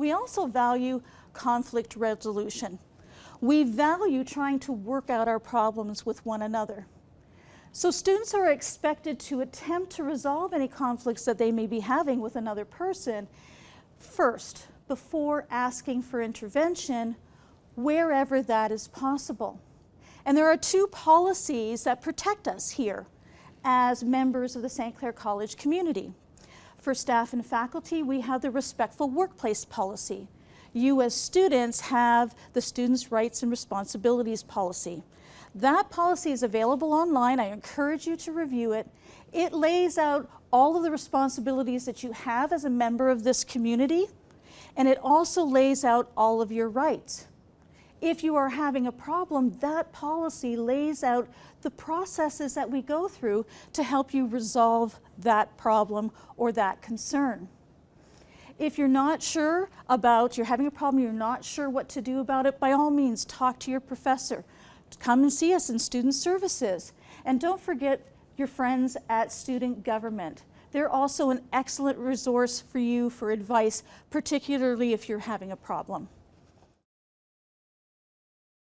We also value conflict resolution. We value trying to work out our problems with one another. So students are expected to attempt to resolve any conflicts that they may be having with another person first, before asking for intervention, wherever that is possible. And there are two policies that protect us here as members of the St. Clair College community. For staff and faculty, we have the respectful workplace policy. You as students have the Students' Rights and Responsibilities policy. That policy is available online. I encourage you to review it. It lays out all of the responsibilities that you have as a member of this community, and it also lays out all of your rights. If you are having a problem, that policy lays out the processes that we go through to help you resolve that problem or that concern. If you're not sure about, you're having a problem, you're not sure what to do about it, by all means, talk to your professor. Come and see us in Student Services. And don't forget your friends at Student Government. They're also an excellent resource for you for advice, particularly if you're having a problem.